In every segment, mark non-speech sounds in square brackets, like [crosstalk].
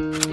Mas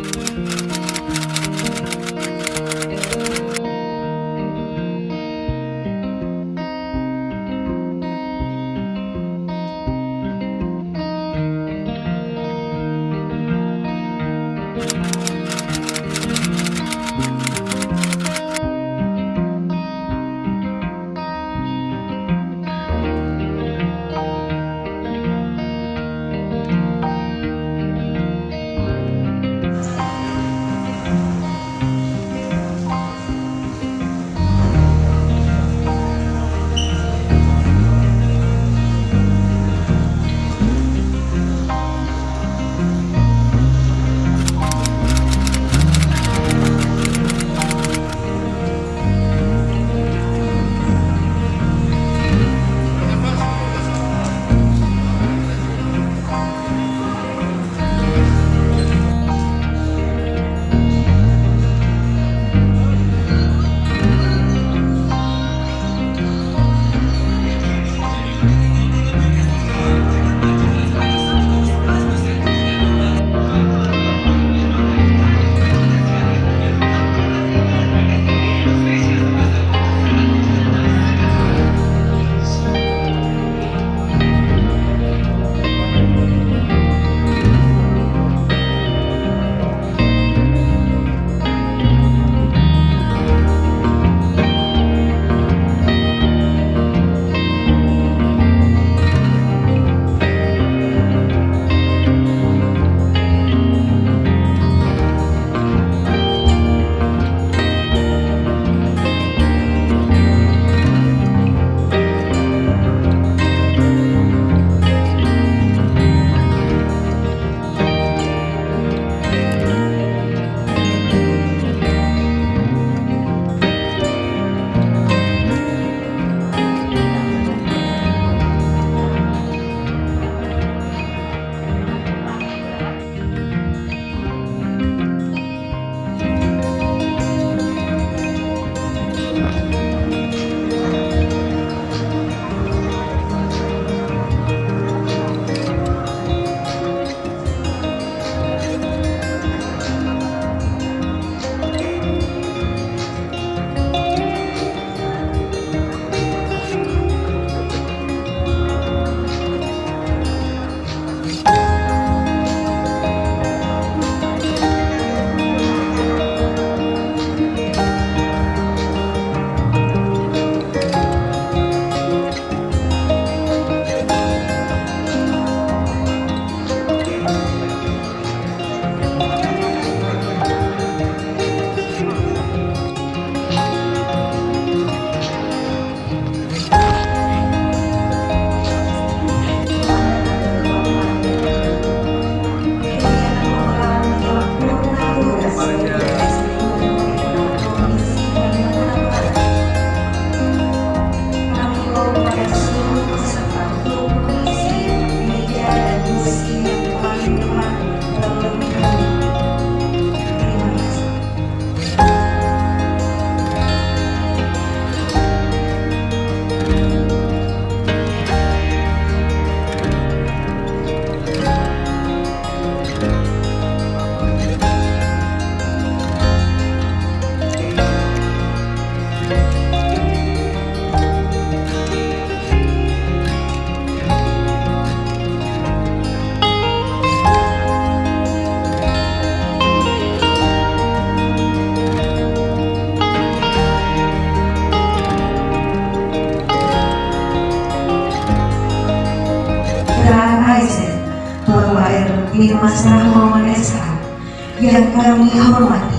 yang kami hormati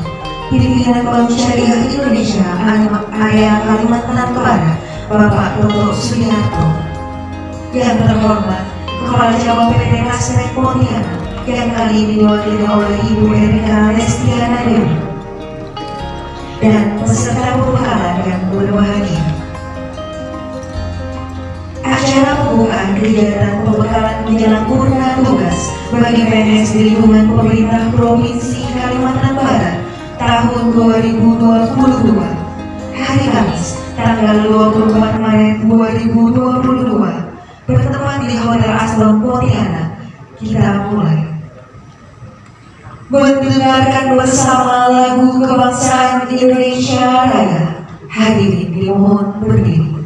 pimpinan Bank Syariah Indonesia Area Kalimantan Barat Bapak Dr. Sugiharto yang terhormat Kepala Cabang PT Kasret Pontianak yang kali ini diwakili oleh Ibu Erika Lestiana Dewi dan peserta pembekalan yang berbahagia. Acara pembukaan kegiatan pembekalan menjelang purna tugas bagi PNS di lingkungan pemerintah Provinsi tahun 2022 hari Kamis tanggal 24 Maret 2022 bertepat di Hotel Aslon Pontianak kita mulai mendengarkan bersama lagu kebangsaan Indonesia Raya. Hadirin dimohon berdiri.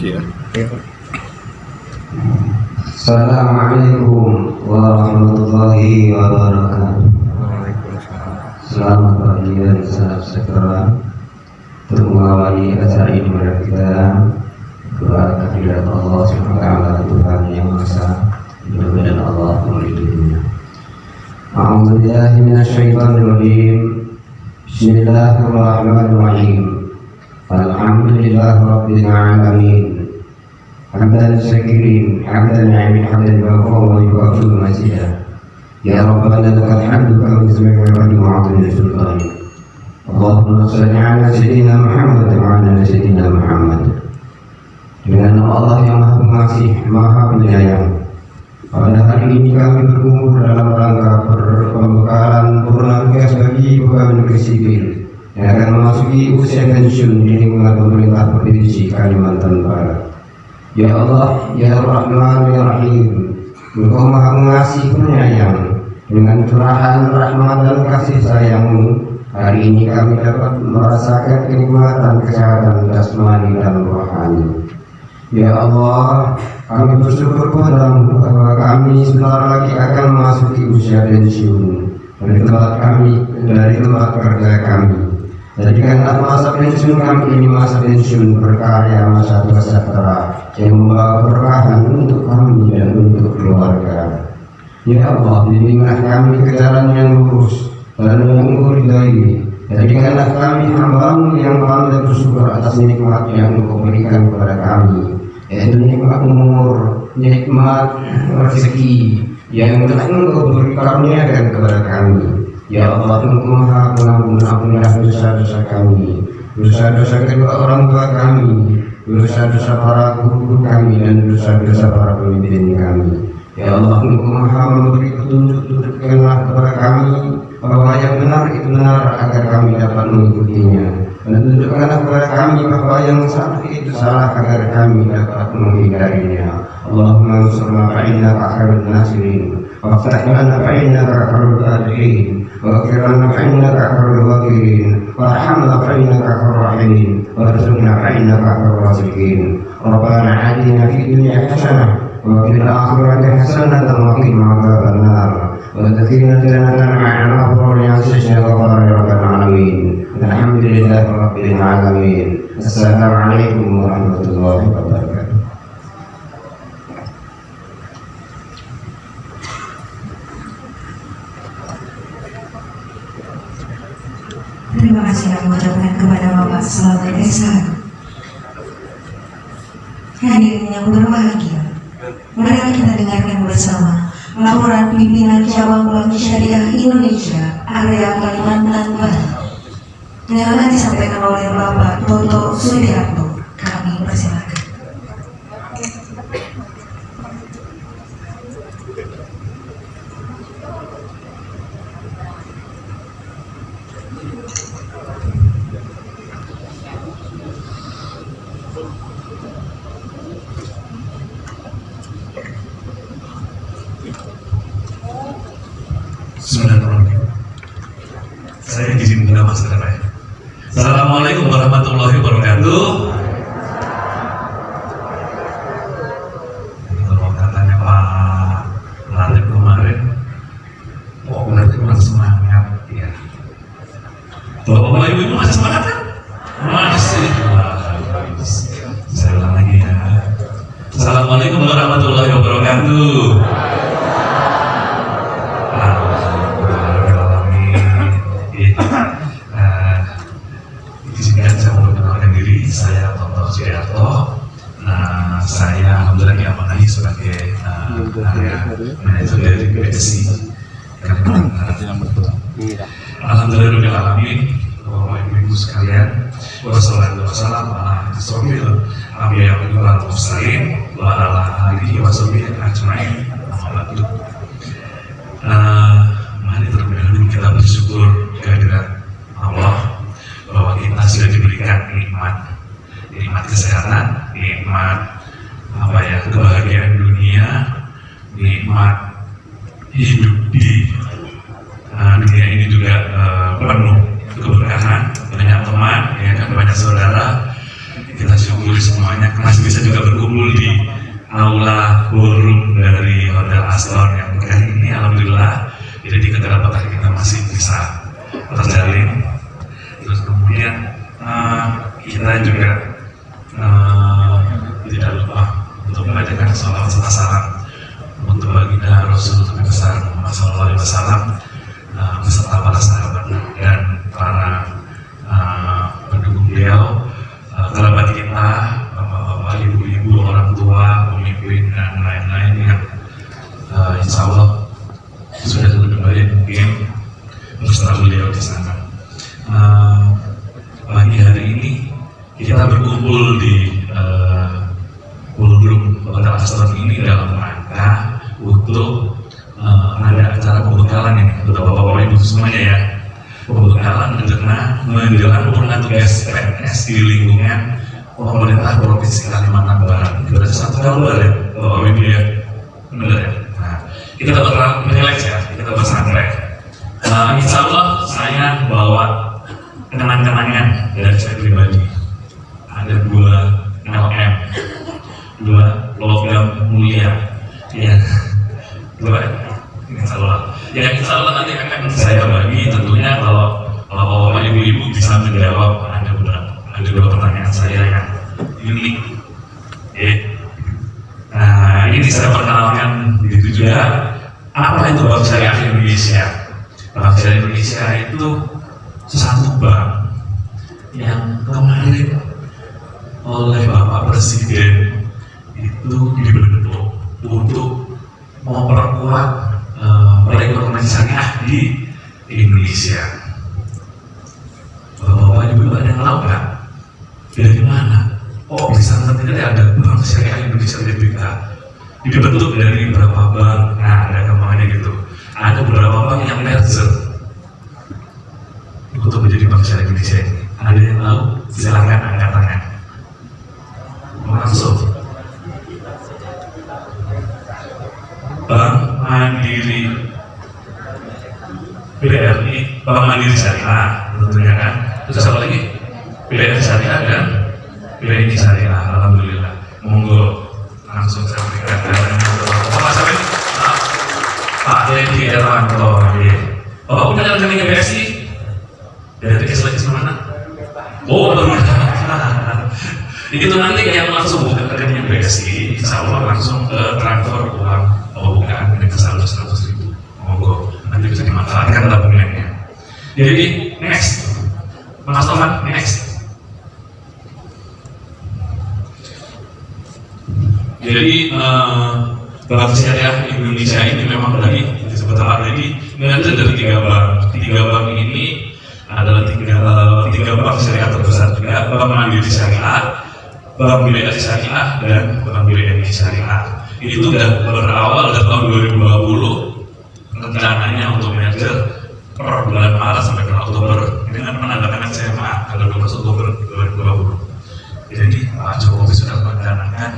Iya. Assalamualaikum warahmatullahi wabarakatuh. Selamat pagi dan salam sejahtera untuk mengawali acara ini pada kita doa kehadirat Allah taala Tuhan yang Maha Esa mudah-mudahan Allah melindunginya. A'udzu billahi minasyaitonir rajim. Bismillahirrahmanirrahim. Alhamdulillahi rabbil alamin. حمدا الشاكرين حمدا الناعمين حمدا يوافق ويكافئ مزيدا يا ربنا لك الحمد كما تسمع ويقدم وعظم سلطانك اللهم صل على سيدنا محمد وعلى سيدنا Muhammad dengan nama Allah yang maha pengasih maha penyayang pada hari ini kami berkumpul dalam rangka pembekalan purna tugas bagi pegawai negeri sipil yang akan memasuki usia pensiun di lingkungan pemerintah provinsi Kalimantan Barat Ya Allah, Ya Rahman, Ya Rahim. Engkau maha mengasih penyayang. Dengan curahan rahmat dan kasih sayangmu Hari ini kami dapat merasakan kenikmatan kesehatan jasmani dan rohani. Ya Allah, kami bersyukur padamu bahwa kami sebentar lagi akan memasuki usia pensiun. Dari tempat kami, dari tempat kerja kami. Jadikanlah masa pensiun kami ini masa pensiun berkarya masa sejahtera yang membawa keberkahan untuk kami dan untuk keluarga. Ya Allah, bimbinglah kami ke jalan yang lurus dan engkau ridai. Jadikanlah kami hambamu yang pandai bersyukur atas nikmat yang engkau berikan kepada kami. Yaitu nikmat umur, nikmat rezeki yang telah engkau beri karuniakan kepada kami. Ya Allah, Maha Pengampun, ampunilah dosa-dosa kami, dosa-dosa kedua orang tua kami, dosa-dosa para guru kami dan dosa-dosa para pemimpin kami. Ya Allah, Engkau Maha memberi petunjuk, tunjukkanlah kepada kami bahwa yang benar itu benar agar kami dapat mengikutinya. dan tunjukkanlah kepada kami bahwa yang salah itu salah agar kami dapat menghindarinya Allahumma ansurna fa'innaka khairun nasirin وافتح لنا فإنك خير الفاتحين واغفر لنا فإنك خير الغافرين وارحمنا فإنك خير الراحمين وارزقنا فإنك خير الرازقين ربنا آتنا في الدنيا حسنة وفي الآخرة حسنة وقنا عذاب النار وادخلنا جنة مع الأبرار عزيز غفار رب العالمين الحمد لله رب العالمين السلام عليكم ورحمة الله وبركاته Terima kasih kami ucapkan kepada Bapak Selamat Esa. Hadirin yang berbahagia, mari kita dengarkan bersama laporan pimpinan cabang Bank Syariah Indonesia area Kalimantan Barat yang akan disampaikan oleh Bapak Toto Suryarto. Kami persilakan. Bismillahirrahmanirrahim. Saya izin minta masker ya. Assalamualaikum warahmatullahi wabarakatuh. Ini kalau katanya Pak Latif kemarin, kok berarti kurang semangat ya. Bapak Ibu Ibu masih semangat kan? Hotel Astor ini dalam rangka untuk uh, ada acara pembekalan ini untuk bapak-bapak ibu semuanya ya pembekalan menjelang menjelang pemenang tugas PNS di lingkungan pemerintah provinsi Kalimantan Barat. Itu ada satu kabar ya, bapak ibu ya, benar ya. Nah, kita bakal relax ya, kita bersantai. Uh, insya Allah saya bawa kenang-kenangan dari saya pribadi. Ada dua LM, dua logam mulia, ya, dua insya Allah. Ya insya Allah nanti akan saya bagi tentunya kalau kalau bapak ibu-ibu bisa menjawab ada beberapa ada dua pertanyaan saya yang unik. Ya. Nah, ini saya perkenalkan begitu juga apa itu Bank Syariah Indonesia? Bank Syariah Indonesia itu satu bank yang kemarin oleh Bapak Presiden itu dibentuk untuk memperkuat uh, perekonomian syariah di Indonesia. Bapak Ibu ada yang tahu nggak? Dari mana? Oh bisa nanti ada Bank Syariah Indonesia BPK dibentuk dari beberapa bank. Nah ada ke mana gitu. Ada beberapa bank yang merger untuk menjadi Bank Syariah Indonesia ini. Ada yang tahu? Silakan angkat tangan. Langsung. Bank Mandiri. BRI Bank Mandiri Syariah tentunya kan? Terus apa lagi? BRI Syariah dan BRI Syariah Alhamdulillah. Monggo langsung saya berikan Amin Ah, Pak Dedi Erwanto ya. Oh punya rekeningnya BSI dari keselakis mana Oh baru itu nanti yang langsung buka rekeningnya BSI Insya Allah langsung ke transfer uang ke saldo seratus ribu. Monggo nanti bisa dimanfaatkan tabungannya jadi next. Mas Toman next. Jadi eh, Bank Syariah Indonesia ini memang tadi disebut tadi mengalir dari tiga bank. Tiga bank ini adalah tiga tiga bank syariah terbesar juga. Bank Mandiri Syariah Bank BRI Syariah dan Bank BRI Syariah itu sudah berawal dari tahun 2020 rencananya untuk merger per bulan Maret sampai bulan Oktober. Dengan menandatangani SMA tanggal 12 Oktober 2020 jadi Pak Jokowi sudah merencanakan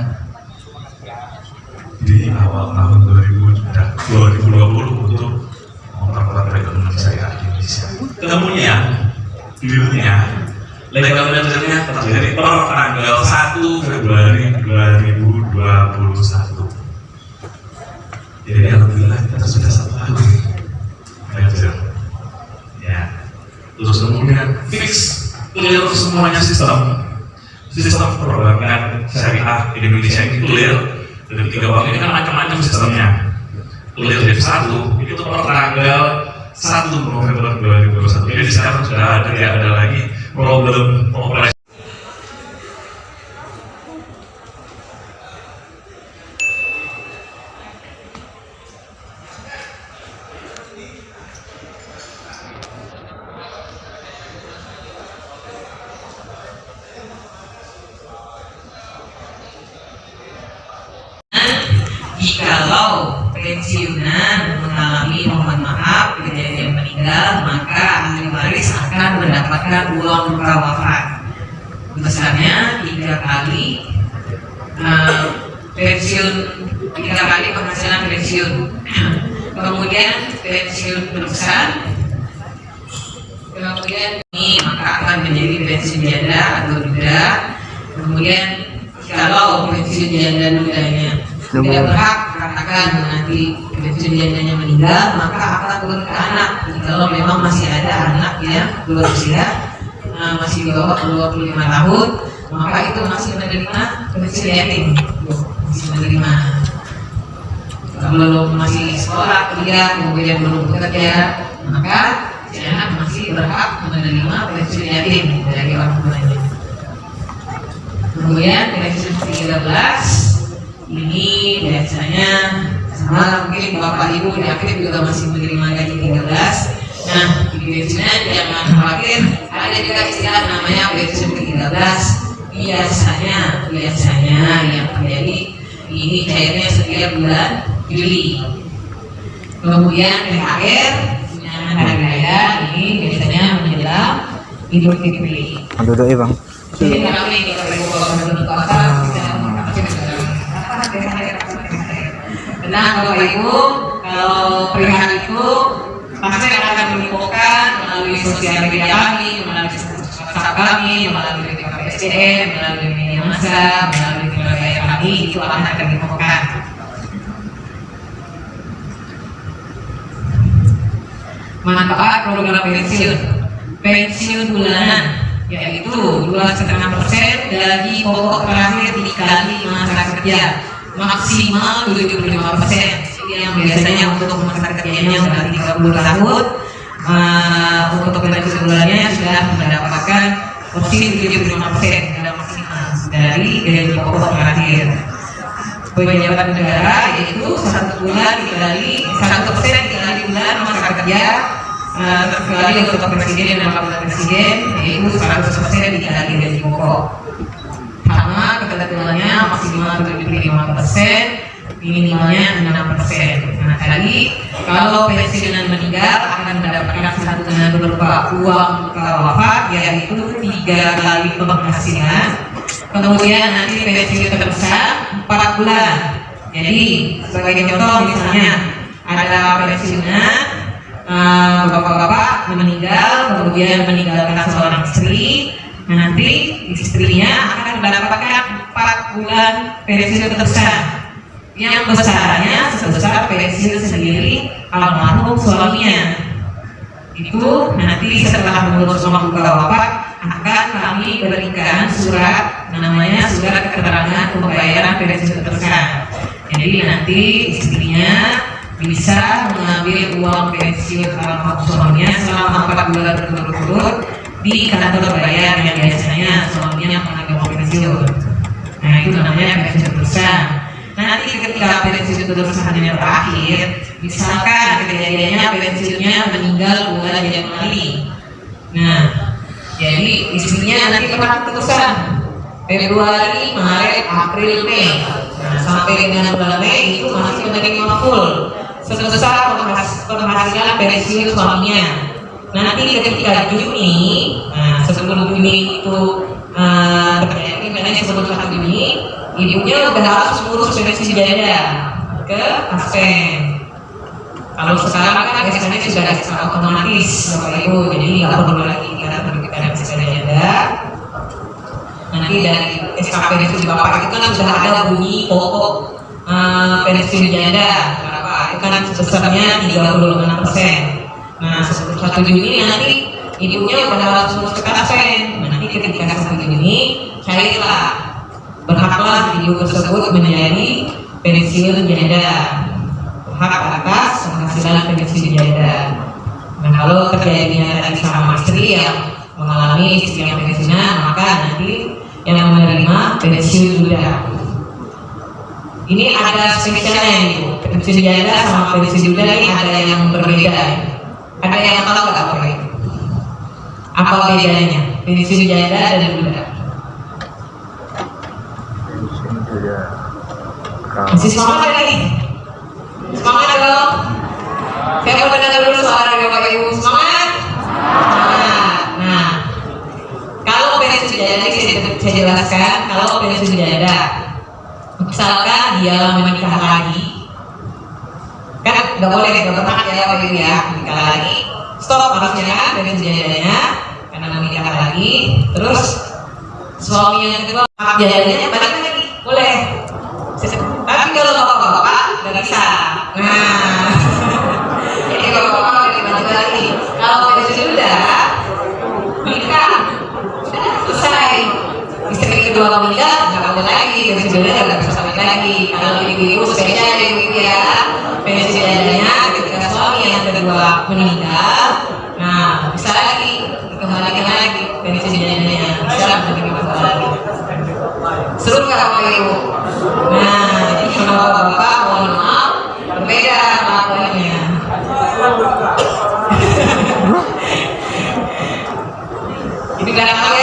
di awal tahun 2000 sudah 2020 untuk memperkuat perekonomian syariah di Indonesia. Ketemunya dealnya legal mergernya terjadi per tanggal 1 Februari 2021 jadi alhamdulillah kita sudah satu tahun merger ya terus kemudian fix. Clear semuanya sistem. Sistem perbankan syariah Indonesia ini clear dari tiga bank ini kan macam-macam sistemnya. Clear dari satu itu per tanggal 1 November 2021 jadi sekarang sudah ada tidak ada lagi problem operasi ahli waris akan mendapatkan uang muka wafat. Besarnya tiga kali eh, pensiun tiga kali penghasilan pensiun. [clears throat] Kemudian pensiun terbesar kemudian ini maka akan menjadi pensiun janda atau duda kemudian kalau pensiun janda dudanya tidak berhak katakan nanti jandanya meninggal maka akan turun ke anak. Kalau memang masih ada anak yang berusia eh, masih di bawah 25 tahun maka itu masih menerima pensiun yatim. Masih menerima. Belum masih sekolah kuliah kemudian belum bekerja maka si anak masih berhak menerima pensiun yatim dari orang tuanya. Kemudian pensiun 13 ini biasanya sama mungkin bapak ibu di akhir juga masih menerima gaji 13 nah di pensiunan jangan khawatir ada juga istilah namanya pensiun ke 13 biasanya biasanya yang terjadi ini cairnya setiap bulan Juli. Kemudian THR tunjangan hari raya ini biasanya menjelang Idul Fitri. Duduk ya bang. jadi kalau ini kalau ibu kota Benar Bapak Ibu, kalau perihal itu pasti akan menginfokan melalui sosial media kami, melalui WhatsApp kami, melalui BPSDM, melalui media massa, melalui berbagai kami. Itu akan diinfokan. Manfaat program pensiun, pensiun bulanan yaitu dua setengah persen gaji pokok terakhir dikali masa kerja maksimal 75 persen. Yang biasanya untuk masa kerjanya sudah 30 tahun uh, untuk pensiun bulannya sudah mendapatkan porsi 75 persen sudah maksimal dari gaji pokok terakhir. Pejabat negara yaitu satu bulan dikali satu persen dikali bulan masa kerja uh, kecuali untuk presiden dan wakil presiden yaitu 100 persen dikali gaji pokok ketentuannya maksimal 75 persen minimalnya 6 persen nah tadi kalau pensiunan meninggal akan mendapatkan santunan berupa uang wafat yaitu tiga kali penghasilan. Kemudian nanti pensiun terbesar empat bulan. Jadi sebagai contoh misalnya ada pensiunan eh, bapak-bapak meninggal kemudian meninggalkan seorang istri nanti istrinya akan mendapatkan empat bulan pensiun terbesar. Yang besarnya sebesar pensiun sendiri almarhum suaminya. Itu nanti setelah mengurus rumah buka wafat akan kami berikan surat namanya surat keterangan pembayaran pensiun terbesar. Jadi nanti istrinya bisa mengambil uang pensiun almarhum suaminya selama empat bulan berturut-turut di kantor bayar yang biasanya suaminya mengambil pensiun. Nah itu namanya pensiun terbesar nanti ketika pensiun terbesarnya berakhir misalkan kejadiannya pensiunnya meninggal bulan Januari nah jadi istrinya nanti pernah terusan Februari, Maret, April, Mei. Nah sampai dengan bulan Mei itu masih menerima full. Sebesar penghas- penghasilan pensiun suaminya nanti ketika Juni nah sebelum Juni itu uh, terjadi memang sebelum satu Juni ibunya udah harus ngurus pensiun janda ke Aspen kalau sekarang kan biasanya sudah otomatis Bapak Ibu jadi nggak perlu lagi kita terbitkan SK janda. Nanti dari SKP pensiun Bapak itu kan sudah ada bunyi pokok eh, pensiun janda berapa itu kan sebesarnya 36 persen nah sebelum satu Juni nanti ibunya harus ngurus ke Aspen nanti ketika satu Juni cairlah berhaklah ibu tersebut menjadi pensiun janda hak atas penghasilan pensiun janda nah kalau terjadinya tadi sama istri yang mengalami istri yang pensiunan maka nanti yang menerima pensiun duda ini ada spesialnya ibu pensiun janda sama pensiun duda ini ada yang berbeda ada yang tahu nggak apa itu apa bedanya pensiun janda dan duda Masih semangat lagi? Semangat dong. Saya mau dengar dulu suara dari Bapak Ibu. Semangat. Nah, nah. kalau pensiun janda saya, saya jelaskan, kalau pensiun janda, misalkan dia menikah lagi, kan nggak boleh nggak berhak ya Bapak Ibu ya. Menikah lagi. Stop harusnya pensiun jandanya karena menikah lagi, terus suami yang kedua hak jandanya balik lagi, boleh. Tapi kalau bapak-bapak nggak bisa. Nah, [laughs] jadi bapak-bapak lagi. Kalau sudah nikah, sudah selesai. Istri kedua meninggal nggak boleh lagi. Pensiun sudah nggak bisa sampai lagi. Kalau ibu-ibu spesial ya ibu ya. Pensiun jadinya ketika suami yang kedua meninggal, nah bisa lagi kembalikan lagi pensiun jadinya bisa menerima kembali. Seru nggak Bapak Ibu? Nah, jadi kalau Bapak mohon maaf berbeda laporannya. Jadi [laughs] kadang tahu ya ketemunya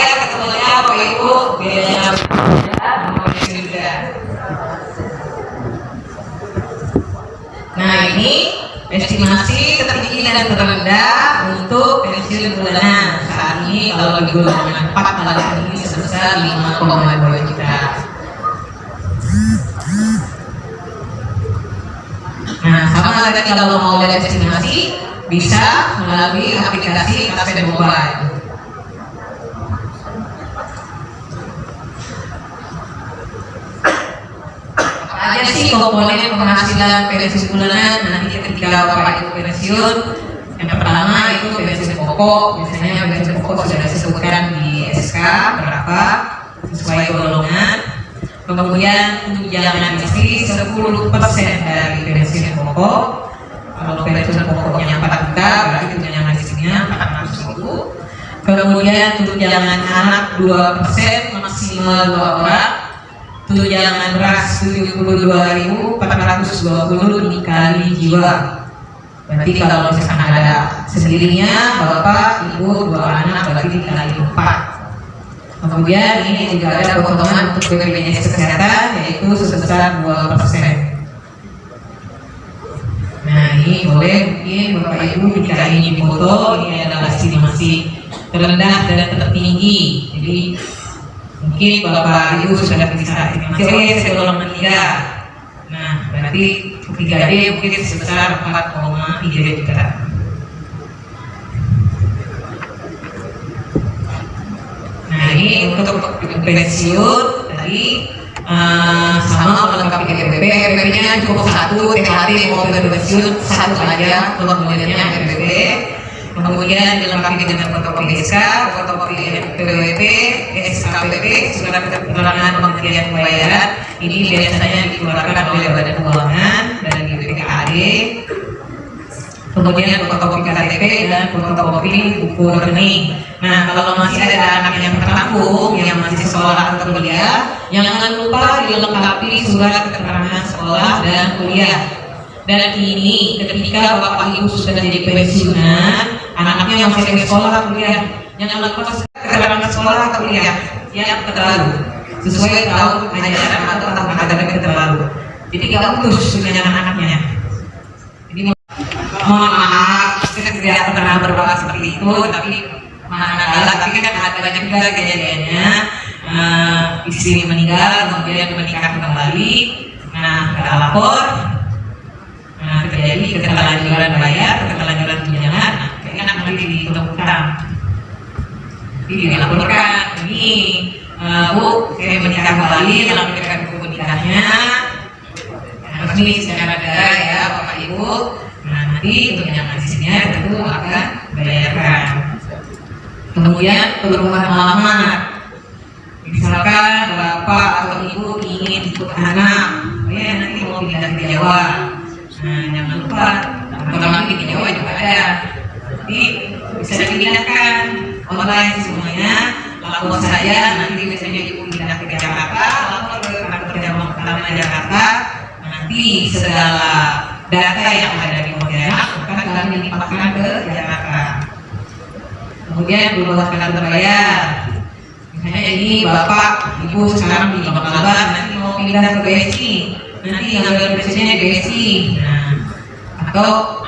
Nah ini estimasi tertinggi dan terendah untuk pensiun bulanan saat ini kalau digunakan 4 kali ini sebesar 5,2 juta. Nah, sama tadi kalau mau lihat estimasi bisa melalui aplikasi KP Mobile. Aja sih komponen penghasilan pensiun bulanan. Nanti ketika Bapak Ibu pensiun yang pertama itu pensiun pokok. Biasanya pensiun pokok sudah disebutkan di SK berapa? Sesuai golongan. Kemudian tunjangan istri 10% dari pensiun pokok. Kalau pensiun pokoknya 4 juta berarti tunjangan istrinya 400 ribu. Kemudian tunjangan anak 2% maksimal 2 orang tunjangan beras 72.420 dikali jiwa. Berarti kalau misalkan ada sendirinya bapak ibu dua anak berarti dikali empat. Kemudian ini juga ada potongan untuk BPJS kesehatan yaitu sebesar 2 persen. Ini boleh mungkin Bapak Ibu jika ini foto ini adalah estimasi terendah dan tertinggi. Jadi mungkin Bapak Ibu sudah bisa ya saya golongan tiga. Nah, berarti tiga D mungkin sebesar 4,3 juta. Nah ini untuk pensiun tadi eh, sama melengkapi EPP, EPP-nya cukup satu, THT mau pensiun satu aja formulirnya EPP. Kemudian dilengkapi dengan fotokopi SK, fotokopi NPWP, SKPP, surat keterangan pengertian pembayaran. Ini biasanya dikeluarkan oleh Badan Keuangan dari BPKAD kemudian fotokopi KTP dan fotokopi buku rekening. Nah, kalau masih ada anak yang tertampung, yang masih sekolah atau kuliah, jangan lupa dilengkapi surat keterangan sekolah dan kuliah. Dan ini ketika bapak ibu sudah jadi pensiunan, anaknya masih di sekolah kuliah, jangan lupa surat keterangan sekolah kuliah. Yang terbaru. Sesuai tahun ajaran atau tahun akademik terbaru. Jadi nggak putus dengan anak-anaknya. Jadi mohon maaf kita tidak pernah berdoa seperti itu tapi mana tapi kan ada banyak juga kejadiannya. Uh, istri meninggal kemudian menikah kembali. Nah kita lapor. Nah terjadi keterlanjuran bayar keterlanjuran tunjangan kayaknya nanti utang jadi dilaporkan ini uh, bu saya menikah kembali melakukan buku nikahnya resmi secara negara ya bapak ibu Nah, nanti untuk yang hasilnya tentu akan bayarkan. Kemudian perubahan alamat. Misalkan bapak atau ibu ingin ikut anak, oh ya nanti mau pindah ke Jawa. Nah, jangan lupa, nanti di Jawa juga ada. Jadi bisa dipindahkan online semuanya. Lapor saya nanti biasanya ibu pindah ke Jakarta, lapor ke kantor Jawa Utama Jakarta. Nanti segala data yang ada di Pontianak akan kami limpahkan ke Jakarta. Kemudian berubah kantor bayar. Misalnya ini bapak, ibu sekarang di Bangladesh, nanti mau pindah ke BSI, nanti ngambil di BSI. Nah, atau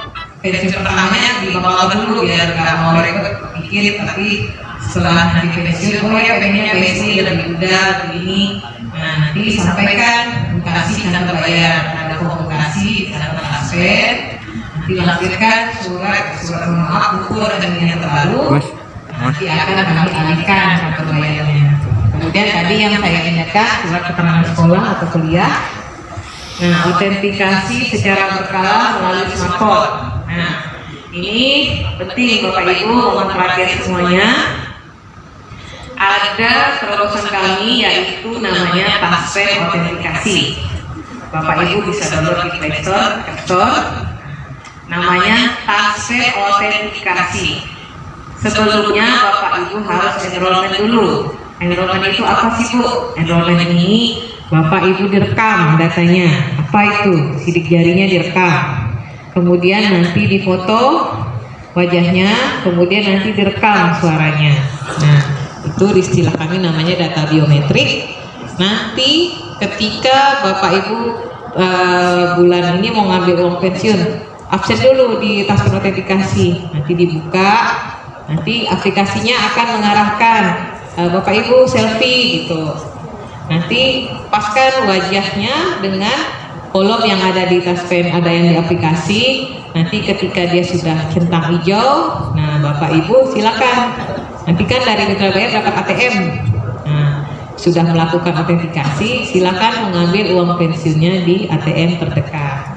pensiun pertamanya di Bangladesh dulu biar nggak mau repot pikir, tapi setelah nanti pensiun, oh ya pengennya BSI lebih mudah begini. Nah, nanti disampaikan bukasi kantor bayar, ada komunikasi kantor aspek, dilampirkan surat surat maaf buku dan yang terbaru nanti akan kami alihkan kantor bayarnya. Kemudian tadi yang saya ingatkan surat keterangan sekolah atau kuliah. Nah, autentikasi secara berkala melalui smartphone. Nah, ini penting Bapak Ibu mohon perhatian semuanya. Ada terobosan kami yaitu namanya Passport autentikasi. Bapak Ibu bisa download di Play Store, App Store. Namanya Passport autentikasi. Sebelumnya Bapak Ibu harus enrollment dulu. Enrollment itu apa sih Bu? Enrollment ini Bapak Ibu direkam datanya. Apa itu? Sidik jarinya direkam. Kemudian nanti difoto wajahnya, kemudian nanti direkam suaranya. Nah, itu istilah kami namanya data biometrik. Nanti ketika Bapak Ibu uh, bulan ini mau ngambil uang pensiun, absen dulu di tas autentikasi. Nanti dibuka, nanti aplikasinya akan mengarahkan uh, Bapak Ibu selfie gitu. Nanti paskan wajahnya dengan kolom yang ada di tas pen ada yang di aplikasi. Nanti ketika dia sudah centang hijau, nah Bapak Ibu silakan. Nanti kan dari mitra bayar dapat ATM. Nah, sudah melakukan autentikasi, silakan mengambil uang pensiunnya di ATM terdekat.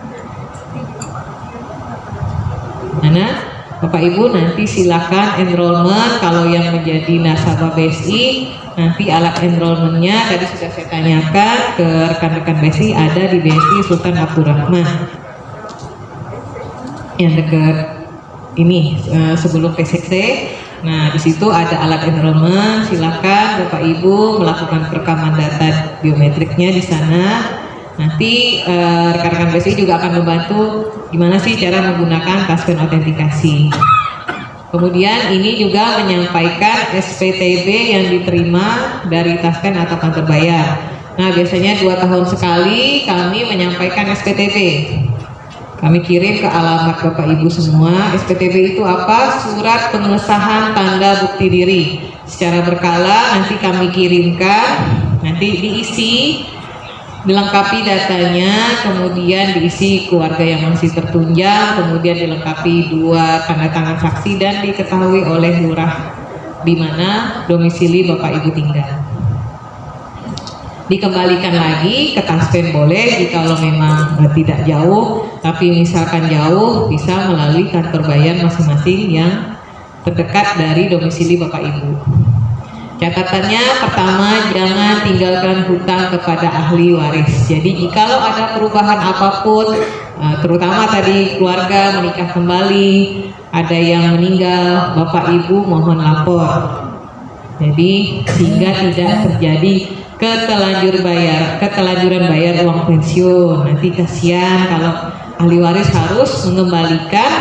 Mana? Bapak Ibu nanti silakan enrollment. Kalau yang menjadi nasabah BSI nanti alat enrollmentnya tadi sudah saya tanyakan ke rekan-rekan BSI ada di BSI Sultan Abdurrahman. Yang dekat ini uh, sebelum PCC nah di situ ada alat enrollment. Silakan Bapak Ibu melakukan perekaman data biometriknya di sana nanti rekan-rekan uh, BSI juga akan membantu gimana sih cara menggunakan password autentikasi Kemudian ini juga menyampaikan SPTB yang diterima dari Tasken atau kantor bayar. Nah biasanya dua tahun sekali kami menyampaikan SPTB. kami kirim ke alamat Bapak Ibu semua. SPTB itu apa? Surat pengesahan tanda bukti diri. Secara berkala nanti kami kirimkan, nanti diisi, dilengkapi datanya, kemudian diisi keluarga yang masih tertunjang, kemudian dilengkapi dua tanda tangan saksi dan diketahui oleh lurah di mana domisili Bapak Ibu tinggal. Dikembalikan lagi ke taspen boleh jika memang tidak jauh tapi misalkan jauh bisa melalui kantor bayar masing-masing yang terdekat dari domisili Bapak Ibu catatannya pertama jangan tinggalkan hutang kepada ahli waris. Jadi jikalau ada perubahan apa pun eh, terutama tadi keluarga menikah kembali ada yang meninggal Bapak Ibu mohon lapor. Jadi sehingga tidak terjadi ketelanjur bayar ketelanjuran bayar uang pensiun. Nanti kasihan kalau ahli waris harus mengembalikan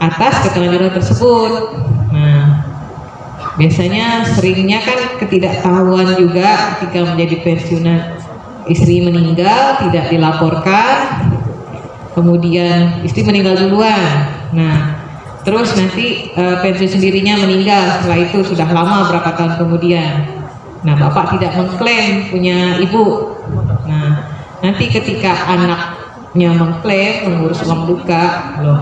atas ketelanjuran tersebut. Nah biasanya seringnya kan ketidaktahuan juga ketika menjadi pensiunan istri meninggal tidak dilaporkan kemudian istri meninggal duluan nah terus nanti e, pensiun sendirinya meninggal setelah itu sudah lama berapa tahun kemudian Nah, bapak tidak mengklaim punya ibu. Nah, nanti ketika anaknya mengklaim mengurus uang duka, loh,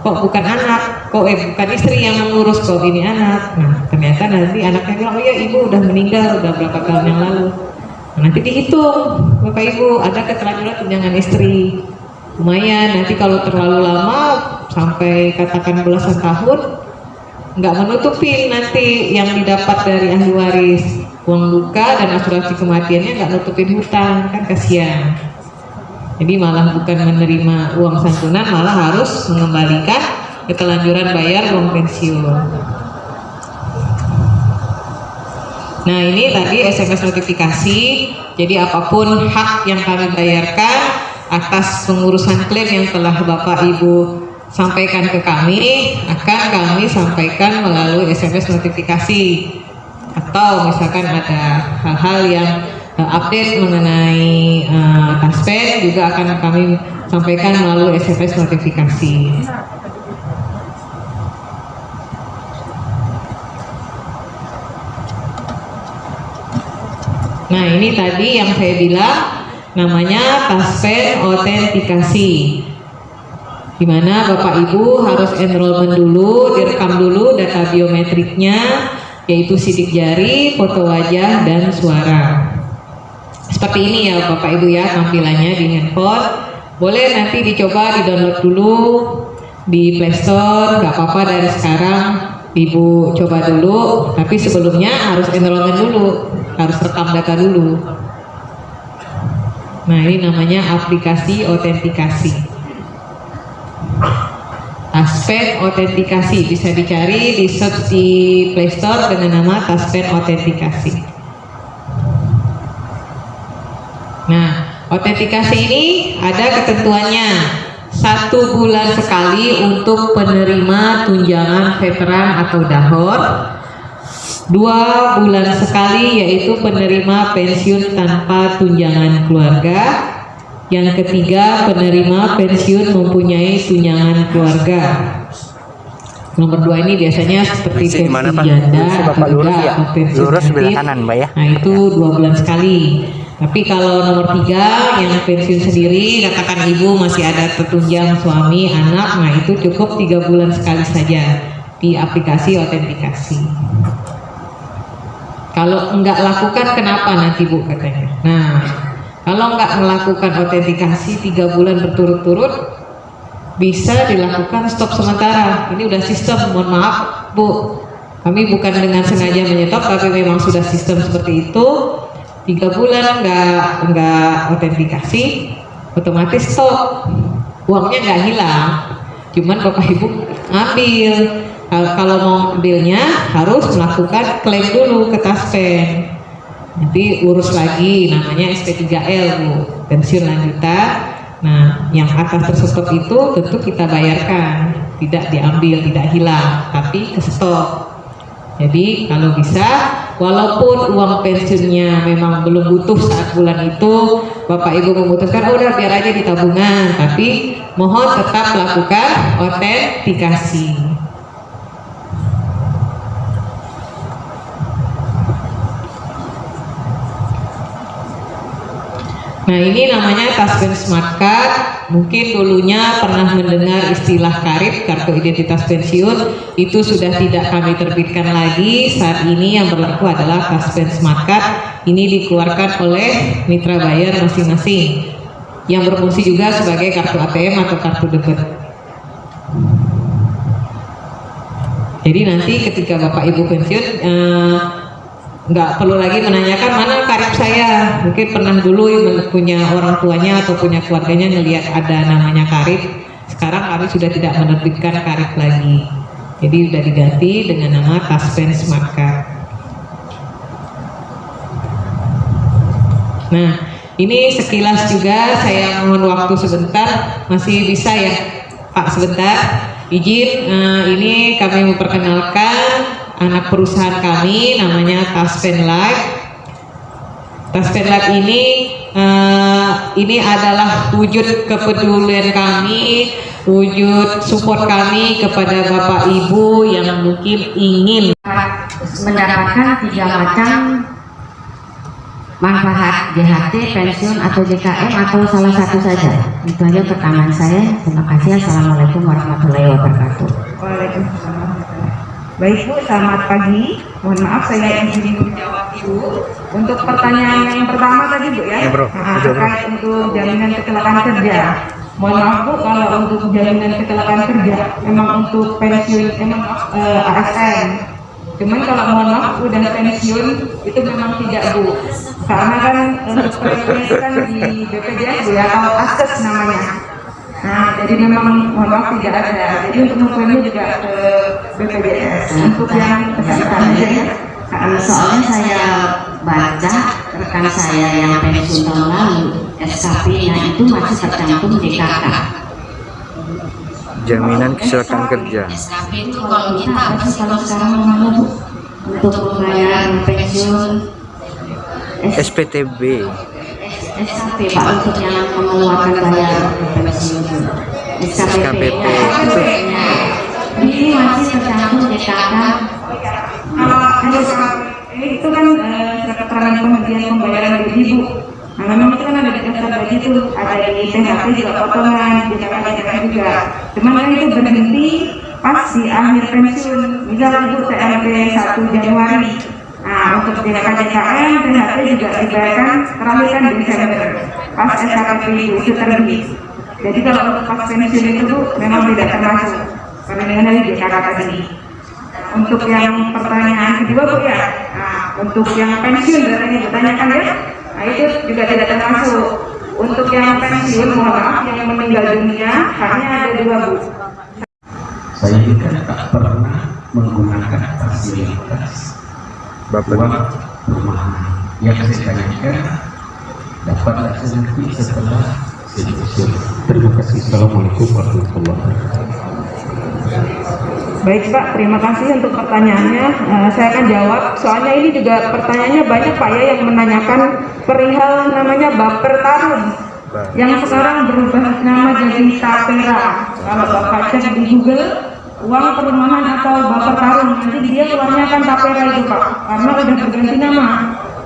kok bukan anak, kok eh bukan istri yang mengurus, kok ini anak. Nah, ternyata nanti anaknya bilang, oh ya ibu udah meninggal, udah berapa tahun yang lalu. Nah, nanti dihitung, bapak ibu ada keterangan tunjangan istri. Lumayan, nanti kalau terlalu lama sampai katakan belasan tahun, nggak menutupi nanti yang didapat dari ahli waris uang luka dan asuransi kematiannya nggak nutupin hutang kan kasihan jadi malah bukan menerima uang santunan malah harus mengembalikan ketelanjuran bayar uang pensiun. Nah ini tadi SMS notifikasi. Jadi apa pun hak yang kami bayarkan atas pengurusan klaim yang telah Bapak Ibu sampaikan ke kami akan kami sampaikan melalui SMS notifikasi. Atau misalkan ada hal-hal yang update mengenai uh, Taspen juga akan kami sampaikan melalui SMS notifikasi. Nah ini tadi yang saya bilang namanya Taspen autentikasi di mana Bapak Ibu harus enrollment dulu, direkam dulu data biometriknya, yaitu sidik jari, foto wajah, dan suara. Seperti ini ya Bapak Ibu ya tampilannya di handphone. Boleh nanti dicoba di-download dulu di Play Store, nggak apa-apa dari sekarang Ibu coba dulu, tapi sebelumnya harus enrollment dulu, harus rekam data dulu. Nah ini namanya aplikasi autentikasi Taspen Autentikasi bisa dicari di search di Play Store dengan nama Taspen Autentikasi. Nah, autentikasi ini ada ketentuannya satu bulan sekali untuk penerima tunjangan veteran atau dahor dua bulan sekali yaitu penerima pensiun tanpa tunjangan keluarga yang ketiga, penerima pensiun mempunyai tunjangan keluarga. Nomor dua ini biasanya seperti pensiun janda atau ya? pensiun Lurus sebelah kanan, Mbak ya. Nah itu dua bulan sekali. Tapi kalau nomor tiga yang pensiun sendiri, katakan ibu masih ada tertunjang suami, anak, nah itu cukup tiga bulan sekali saja di aplikasi autentikasi. Kalau enggak lakukan kenapa nanti bu katanya? Nah kalau nggak melakukan autentikasi tiga bulan berturut-turut, bisa dilakukan stop sementara. Ini udah sistem, mohon maaf Bu. Kami bukan dengan sengaja menyetop, tapi memang sudah sistem seperti itu. Tiga bulan nggak nggak autentikasi, otomatis stop. Uangnya nggak hilang, cuman bapak ibu ngambil. Kalau mau ambilnya harus melakukan klaim dulu ke Taspen. Nanti urus lagi namanya SP3L Bu. Pensiun lanjutan. Nah yang atas tersebut itu tentu kita bayarkan. Tidak diambil tidak hilang tapi ke stop jadi kalau bisa walaupun uang pensiunnya memang belum butuh saat bulan itu Bapak Ibu memutuskan oh udah biar aja di tabungan. Tapi mohon tetap lakukan autentikasi Nah ini namanya Taspen Smart Card. Mungkin dulunya pernah mendengar istilah karib kartu identitas pensiun itu sudah tidak kami terbitkan lagi. Saat ini yang berlaku adalah Taspen Smart Card. Ini dikeluarkan oleh mitra bayar masing-masing yang berfungsi juga sebagai kartu ATM atau kartu debit. Jadi nanti ketika Bapak Ibu pensiun eh, nggak perlu lagi menanyakan mana karib saya. Mungkin pernah dulu punya orang tuanya atau punya keluarganya ngelihat ada namanya karib. Sekarang kami sudah tidak menerbitkan karib lagi. Jadi sudah diganti dengan nama Taspen Smart Card. Nah ini sekilas juga. Saya mohon waktu sebentar. Masih bisa ya Pak sebentar. Izin eh, ini kami memperkenalkan anak perusahaan kami namanya Taspen Life. Taspen Life ini uh, ini adalah wujud kepedulian kami, wujud support kami kepada Bapak Ibu yang mungkin ingin mendapatkan tiga macam manfaat JHT, pensiun atau JKM atau salah satu saja. Itu aja pertanyaan saya. Terima kasih. Assalamualaikum warahmatullahi wabarakatuh. Waalaikumsalam. Baik Bu, selamat pagi. Mohon maaf saya izin menjawab Ibu. Untuk pertanyaan yang pertama tadi Bu ya, nah, terkait untuk jaminan kecelakaan kerja. Mohon maaf Bu, kalau untuk jaminan kecelakaan kerja, memang untuk pensiun, emang eh, ASN. Cuman kalau mohon maaf udah pensiun itu memang tidak Bu. Karena kan untuk pensiun kan di BPJS Bu ya, atau ASES namanya. Nah, jadi memang mohon maaf tidak ada. Jadi untuk mengklaimnya juga ke BPJS. Untuk yang kesehatan aja ya. Karena soalnya saya baca rekan saya yang pensiun tahun lalu, SKP-nya itu masih tercantum JKK. Jaminan kecelakaan kerja. SKP itu kalau kita apa sih kalau sekarang namanya Bu? Untuk pembayaran pensiun SPTB. SKP Pak untuk yang mengeluarkan bayar pensiun SKPP itu ini masih tercantum JKK Kalau ada eh, itu kan eh, keterangan penghentian pembayaran gaji Bu. Nah, memang itu kan ada di daftar gaji itu, ada di THT juga potongan, di THT juga. Cuman kan itu berhenti pas di akhir pensiun. Misal Ibu TMP 1 Januari. Nah, untuk JKJKM, THT juga dibayarkan terakhir Desember. Pas SKP itu terbit. Jadi kalau untuk pas pensiun itu memang tidak termasuk. Karena dengan dari JKK tadi untuk yang pertanyaan kedua bu ya nah, untuk yang pensiun dari ditanyakan ya nah itu juga tidak termasuk untuk yang pensiun mohon maaf yang meninggal dunia hanya ada dua bu Saya tak pernah menggunakan fasilitas Bapak yang saya dapat nanti setelah. Terima kasih. Assalamualaikum warahmatullahi wabarakatuh. Baik Pak, terima kasih untuk pertanyaannya. Eh, saya akan jawab. Soalnya ini juga pertanyaannya banyak Pak ya yang menanyakan perihal namanya baper tarung yang sekarang berubah nama jadi tapera. Kalau Bapak cek di Google, uang perumahan atau baper tarung nanti dia keluarnya kan tapera itu Pak, karena udah berganti nama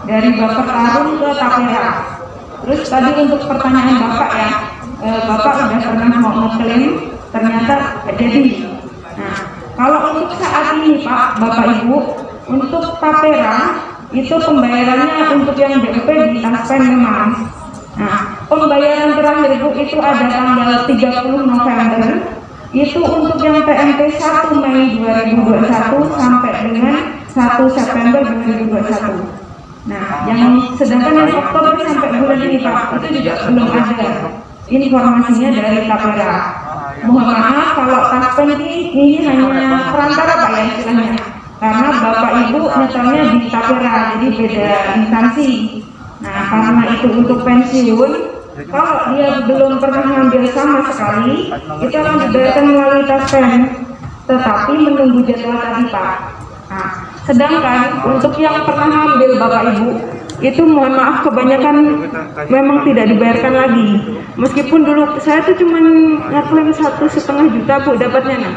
dari baper tarung ke tapera. Terus tadi untuk pertanyaan Bapak ya, eh, Bapak udah pernah mau ngeklaim, ternyata jadi. Nah, kalau untuk saat ini Pak, Bapak Ibu, untuk tapera itu pembayarannya untuk yang DP di Taspen memang. Nah, pembayaran terakhir Bu itu ada tanggal 30 November. Itu untuk yang PMT 1 Mei 2021 sampai dengan 1 September 2021. Nah, yang sedangkan yang Oktober sampai bulan ini Pak, itu juga belum ada informasinya dari tapera mohon maaf kalau taspen ini, ini hanya perantara Pak ya istilahnya. Karena Bapak Ibu nyetornya di Tapera jadi beda instansi. Nah karena itu untuk pensiun kalau dia belum pernah ngambil sama sekali itu akan dibayarkan melalui taspen tetapi menunggu jadwal tadi Pak nah Sedangkan untuk yang pernah hamil Bapak Ibu, itu mohon maaf kebanyakan memang tidak dibayarkan lagi. Meskipun dulu saya tuh cuma ngeklaim satu setengah juta Bu dapatnya nah.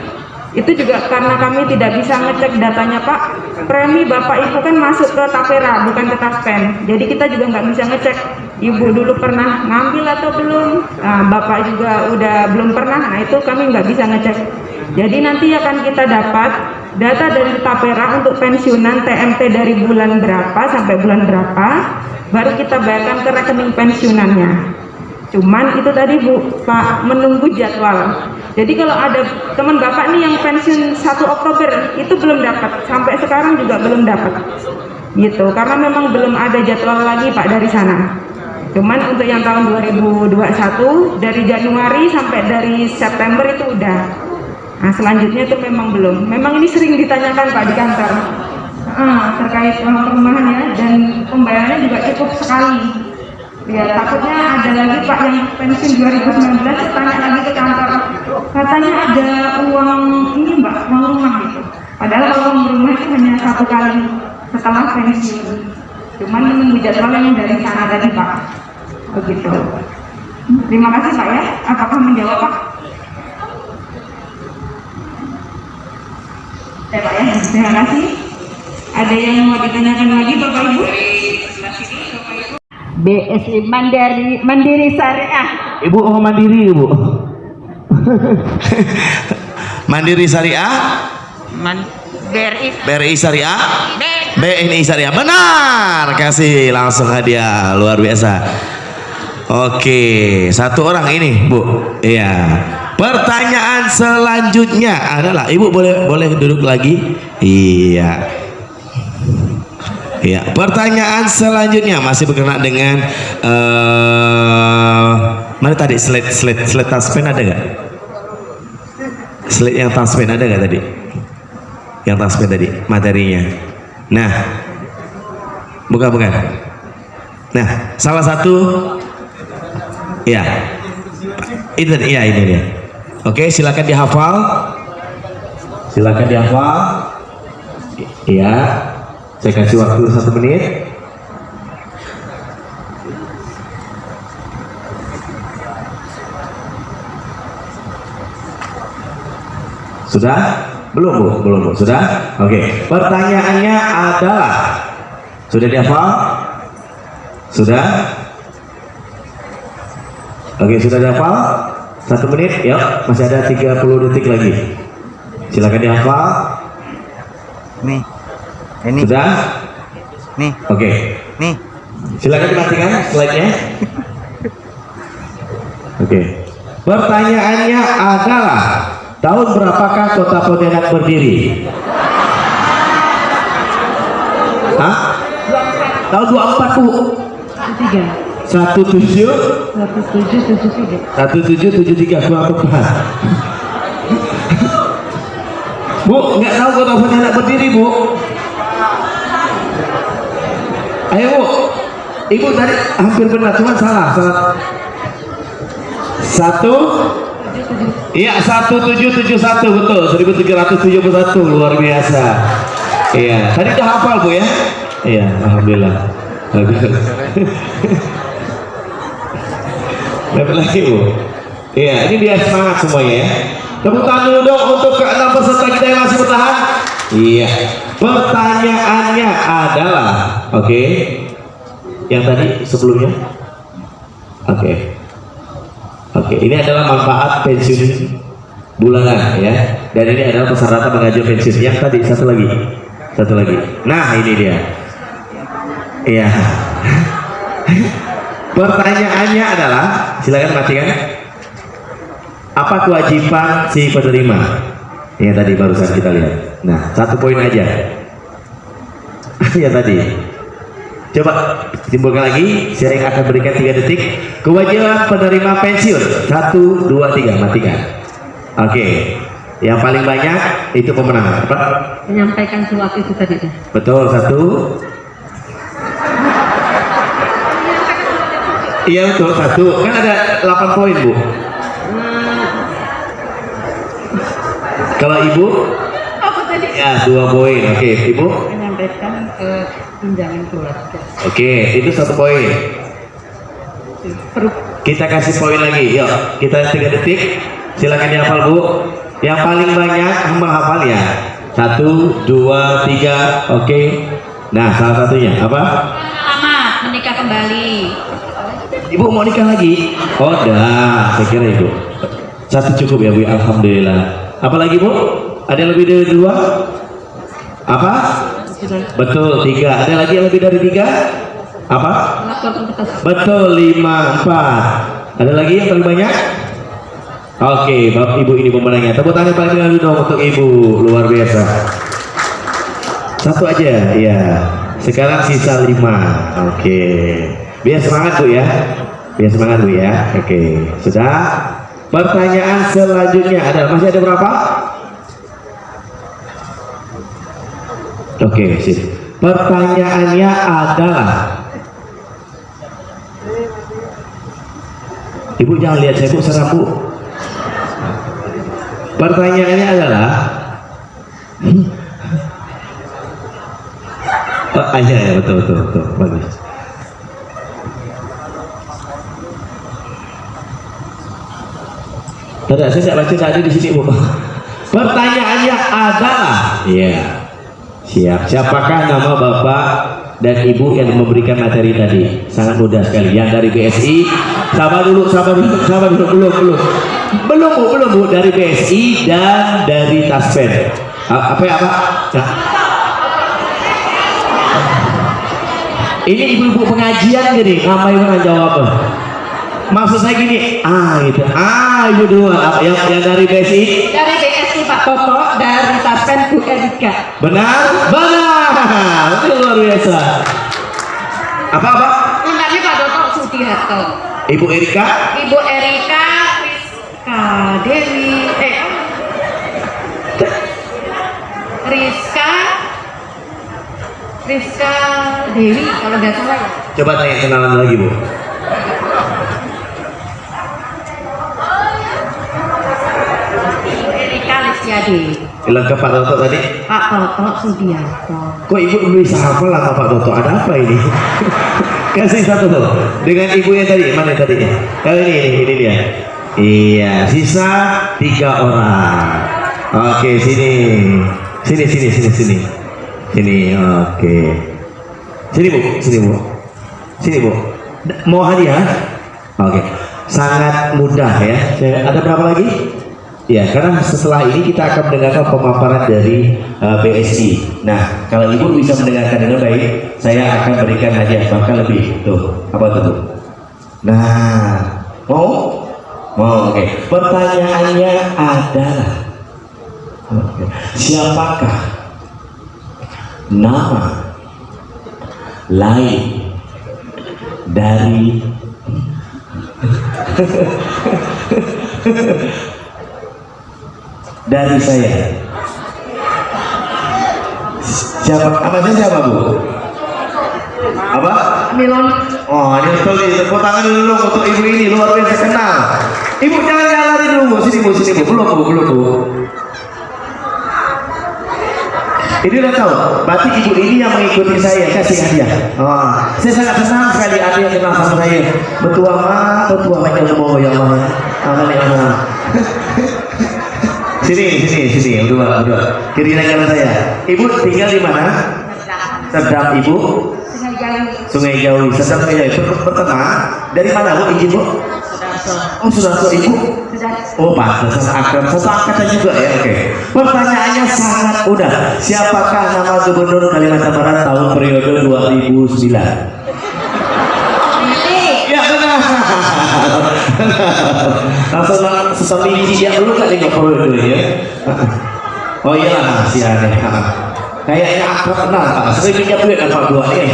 Itu juga karena kami tidak bisa ngecek datanya Pak. Premi Bapak Ibu kan masuk ke Tapera bukan ke Taspen. Jadi kita juga nggak bisa ngecek Ibu dulu pernah ngambil atau belum. Nah, Bapak juga udah belum pernah. Nah itu kami nggak bisa ngecek. Jadi nanti akan kita dapat data dari Tapera untuk pensiunan TMT dari bulan berapa sampai bulan berapa, baru kita bayarkan ke rekening pensiunannya. Cuman itu tadi Bu, Pak menunggu jadwal. Jadi kalau ada teman Bapak nih yang pensiun 1 Oktober itu belum dapat, sampai sekarang juga belum dapat. Gitu, karena memang belum ada jadwal lagi Pak dari sana. Cuman untuk yang tahun 2021 dari Januari sampai dari September itu udah. Nah selanjutnya itu memang belum. Memang ini sering ditanyakan Pak di kantor Ah, terkait uang perumahan ya dan pembayarannya juga cukup sekali. Ya takutnya ada lagi Pak yang pensiun 2019 saya tanya lagi ke kantor katanya ada uang ini Mbak uang rumah gitu. Padahal uang rumah itu hanya satu kali setelah pensiun. Cuman menunggu jadwal yang dari sana tadi Pak. Begitu. Terima kasih Pak ya. Apakah menjawab Pak? Ya Pak ya, terima kasih. Ada yang mau ditanyakan lagi Bapak Ibu? BSI Mandiri Mandiri Syariah. Ibu oh mandiri ibu. [laughs] mandiri Syariah, Man BRI BRI Syariah, BNI Syariah. Benar, kasih langsung hadiah luar biasa. Oke, satu orang ini, Bu. Iya. Pertanyaan selanjutnya adalah, Ibu boleh boleh duduk lagi? Iya. Iya. Pertanyaan selanjutnya masih berkenaan dengan eh mana tadi slide slide slide taspen ada nggak? Slide yang taspen ada nggak tadi? Yang taspen tadi materinya. Nah, bukan bukan. Nah, salah satu ya itu iya ini dia. Oke, silakan dihafal. Silakan dihafal. Iya. Saya kasih waktu satu menit. Sudah? Belum bu? Belum bu? Sudah? Oke. Pertanyaannya adalah sudah dihafal? Sudah? Oke, sudah dihafal? Satu menit, yuk. Masih ada 30 detik lagi. Silakan dihafal. Nih. Ini. Sudah? Nih. Oke. Nih. Silakan dimatikan slide-nya. Oke. Pertanyaannya adalah tahun berapakah kota Pontianak berdiri? Hah? Tahun 24 Bu. Tiga. 17 Satu tujuh tujuh tiga. 1773 gua apa? Bu, nggak tahu kota Pontianak berdiri, Bu. Ayo, Bu. Ibu tadi hampir benar, cuma salah. salah. Satu Iya, 1771 betul, 1371 luar biasa. Iya, tadi udah hafal Bu ya? Iya, alhamdulillah. [laughs] Dapat lagi Bu. Iya, ini biar semangat semuanya ya. Tepuk tangan dulu dong untuk keenam peserta kita yang masih bertahan. Iya. Pertanyaannya adalah, oke. Yang tadi sebelumnya? Oke. Oke, ini adalah manfaat pensiun bulanan ya. Dan ini adalah persyaratan mengajukan pensiun. Yang tadi satu lagi. Satu lagi. Nah, ini dia. Iya. [laughs] Pertanyaannya adalah, silakan matikan. Apa kewajiban si penerima? Yang tadi barusan kita lihat. Nah, satu poin aja. [laughs] ya tadi. Coba simpulkan lagi. Saya akan berikan tiga detik. Kewajiban penerima pensiun. Satu, dua, tiga. Matikan. Oke. Yang paling banyak itu pemenang. Apa? menyampaikan suap itu tadi. Betul satu. Iya betul satu. Kan ada 8 poin bu. Kalau ibu? Ya dua poin. Oke ibu. menyampaikan ke tunjangan keluarga. Oke, itu satu poin. Kita kasih poin lagi, yuk. Kita tiga detik. Silakan dihafal bu. Yang paling banyak menghafal ya. Satu, dua, tiga. Oke. Nah, salah satunya apa? Selamat menikah kembali. Ibu mau nikah lagi? Oh, dah. Saya kira ibu. Satu cukup ya bu. Alhamdulillah. Apalagi bu? Ada yang lebih dari dua? Apa? Betul tiga. Ada lagi yang lebih dari tiga? Apa? Betul lima empat. Ada lagi yang paling banyak? Oke, bapak ibu ini pemenangnya. Tepuk tangan paling dulu dong untuk ibu luar biasa. Satu aja, ya. Sekarang sisa lima. Oke. Biar semangat bu ya. Biar semangat bu ya. Oke, sudah. Pertanyaan selanjutnya ada masih ada berapa? Oke, sip. Pertanyaannya adalah Ibu jangan lihat saya bu, serem bu. Pertanyaannya adalah Oh, iya, iya, betul, betul, betul, bagus. Tidak, saya tidak baca tadi di sini bu. Pertanyaannya adalah, ya, siap. Siapakah nama bapak dan ibu yang memberikan materi tadi? Sangat mudah sekali. Yang dari BSI, sabar dulu, sabar dulu, sabar dulu, belum, belum, belum bu, belum bu dari BSI dan dari Taspen. Apa ya apa? Nah. Ini ibu-ibu pengajian gini, ngapain pernah jawab? Maksud saya gini, ah gitu, ah ibu dua, yang yang dari BSI Dari BSI Pak Toto, dari Taspen Bu Erika. Benar? Benar. Itu luar biasa. Apa apa? Namanya Pak Toto Sudiharto. Ibu Erika? Ibu Erika Rizka Dewi eh Rizka Rizka Dewi kalau nggak salah ya. Coba tanya kenalan lagi bu. Erika Listiadi Lengkap Pak Toto tadi. Pak Toto Sudiarto Kok ibu bisa hafal lah Pak Toto? Ada apa ini? [laughs] Kasih satu tuh. Dengan ibu yang tadi, mana tadi? Kalau ini, ini, ini dia. Iya, sisa tiga orang. Oke, sini. Sini, sini, sini, sini. Sini, oke. Sini bu, sini bu. Sini bu. Mau hadiah? Oke. Sangat mudah ya. Ada berapa lagi? Ya, karena setelah ini kita akan mendengarkan pemaparan dari uh, BSI. Nah, kalau ibu bisa mendengarkan dengan baik, saya akan berikan hadiah bahkan lebih. Tuh, apa tuh? tuh? Nah, mau? Mau, oke. Pertanyaannya adalah, siapakah nama lain dari [laughs] dari saya. Siapa? Apa siapa bu? Apa? Milon Oh ini betul nih. Tepuk tangan dulu dong untuk ibu ini luar biasa kenal. Ibu jangan lari dulu. Sini bu, sini bu. Belum bu, belum bu. Ini udah tahu. Berarti ibu ini yang mengikuti saya kasih hadiah. Oh, saya sangat senang sekali ada yang kenal sama saya. Betua ma, betua ma yang mau ya Allah. Amal ya Allah. [laughs] Sini, sini, sini, berdua, berdua. Kiri kanan saya. Ibu tinggal di mana? Sedap ibu. Sungai Jawi. Sedap Sungai Jawi. Per- Pertama, dari mana bu? Izin bu? Oh sudah so ibu. Oh pantesan akrab. Satu angkatan juga ya. Oke. Pertanyaannya sangat mudah. Siapakah nama Gubernur Kalimantan Barat tahun periode 2009? Ya benar. Langsung lang- sesama biji dia dulu kan nengok periode ya. Oh iya lah si aneh. Kayaknya akrab kenal Pak. Sering pinjam duit Pak Dua nih.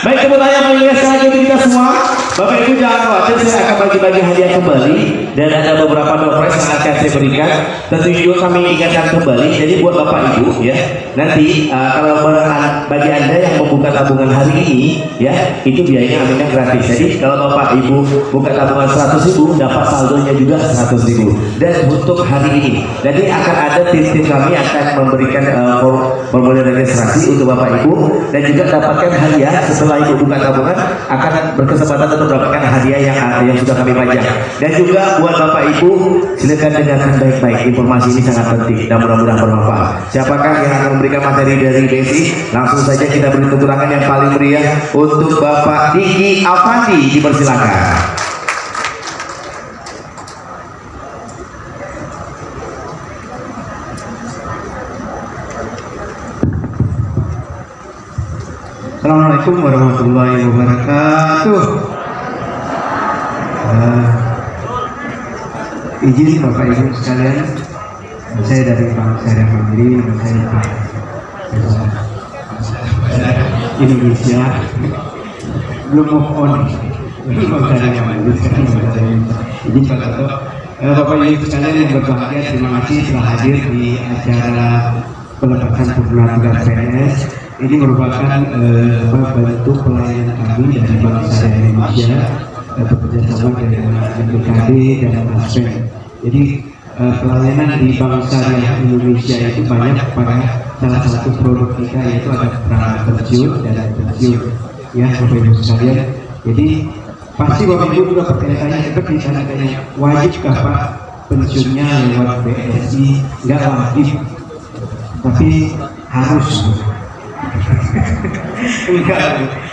Baik, mengingat sekali lagi kita semua. Bapak Ibu jangan khawatir saya akan bagi-bagi hadiah kembali dan ada beberapa prize yang akan saya berikan. Tentu juga kami ingatkan kembali. Jadi buat Bapak Ibu ya, nanti uh, kalau bagi anda yang membuka tabungan hari ini ya, itu biayanya aminnya gratis. Jadi kalau Bapak Ibu buka tabungan 100 ribu dapat saldonya juga 100 ribu. Dan untuk hari ini, jadi akan ada tim-tim kami akan memberikan uh, form- formulir registrasi untuk Bapak Ibu dan juga dapatkan hadiah setelah Ibu buka tabungan akan berkesempatan untuk mendapatkan hadiah yang yang sudah kami pajang. Dan juga buat Bapak Ibu silakan dengarkan baik-baik informasi ini sangat penting dan mudah-mudahan bermanfaat. Siapakah yang akan memberikan materi dari BSI? Langsung saja kita beri tepuk yang paling meriah untuk Bapak Diki Avandi dipersilakan. Assalamualaikum warahmatullahi wabarakatuh. Eh, izin Bapak Ibu sekalian, saya dari Bank Syariah Mandiri, nama saya Pak Indonesia, belum move on. Mandiri, sekarang Pak Toto, Eh, Bapak Ibu sekalian yang berbahagia, terima kasih telah hadir di acara pelepasan purna tugas PNS ini merupakan eh, apa, bentuk pelayanan kami dari Syariah Indonesia eh, bekerjasama dengan BKD dan Aspen. Jadi eh, pelayanan di Bank Syariah Indonesia itu banyak pada salah satu produk kita yaitu ada perangkat pensiun dan pensiun ya Bapak Ibu sekalian. Jadi pasti Bapak Ibu juga bertanya-tanya seperti tanya-tanya wajibkah Pak pensiunnya lewat BSI? Enggak wajib, tapi harus enggak.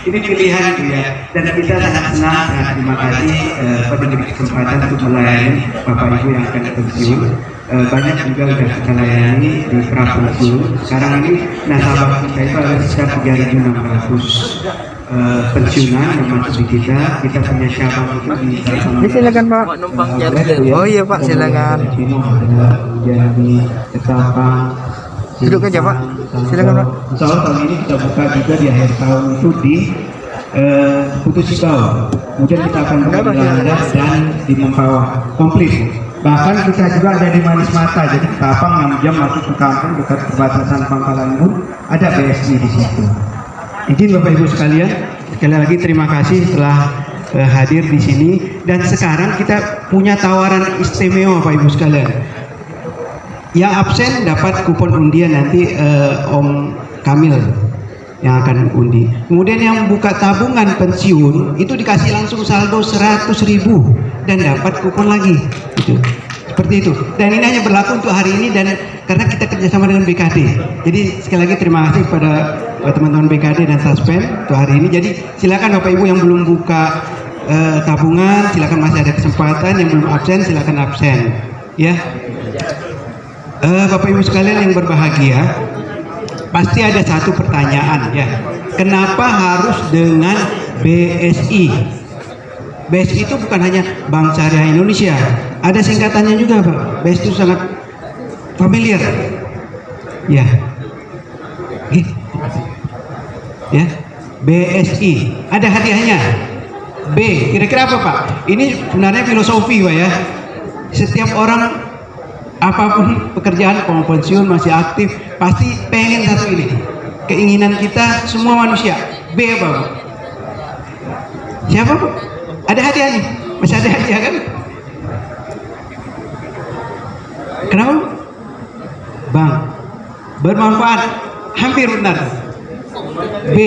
Ini pilihan ya dan kita sangat senang sangat terima kasih eh, pada kesempatan untuk melayani bapak ibu yang akan pensiun Eh, banyak juga sudah kita layani di pra pensiun sekarang ini nasabah kita itu ada sekitar 3.600 eh, pensiunan yang masuk di kita. Kita punya cabang itu di Ini silakan Pak. Oh iya Pak, silakan. Jadi Ketapang Duduk aja, Pak. Silakan, Pak. Insya Allah tahun ini kita buka juga di akhir tahun itu di eh, Putus Cikau. Kemudian kita akan buka di Landas dan di Mempawah komplit. Bahkan kita juga ada di Manis Mata, jadi Ketapang 6 jam masuk ke kampung dekat perbatasan Pangkalan Bun, ada BSI di situ. Izin Bapak Ibu sekalian, sekali lagi terima kasih telah eh, hadir di sini dan sekarang kita punya tawaran istimewa Bapak Ibu sekalian. Yang absen dapat kupon undian nanti eh, Om Kamil yang akan undi. Kemudian yang buka tabungan pensiun itu dikasih langsung saldo 100.000 dan dapat kupon lagi. Gitu. Seperti itu. Dan ini hanya berlaku untuk hari ini dan karena kita kerjasama dengan BKD. Jadi sekali lagi terima kasih kepada eh, teman-teman BKD dan Taspen untuk hari ini. Jadi silakan Bapak Ibu yang belum buka eh, tabungan, silakan masih ada kesempatan. Yang belum absen silakan absen. Ya. Eh, Bapak Ibu sekalian yang berbahagia, pasti ada satu pertanyaan ya. Kenapa harus dengan BSI? BSI itu bukan hanya Bank Syariah Indonesia, ada singkatannya juga, Pak. BSI itu sangat familiar. Ya. Ya. BSI. Ada hadiahnya. B. Kira-kira apa, Pak? Ini sebenarnya filosofi, Pak ya. Setiap orang apa pun pekerjaan mau pensiun masih aktif pasti pengen satu ini keinginan kita semua manusia B apa Bu? siapa Bu? ada hadiah nih masih ada hadiah kan kenapa? Bang bermanfaat hampir benar B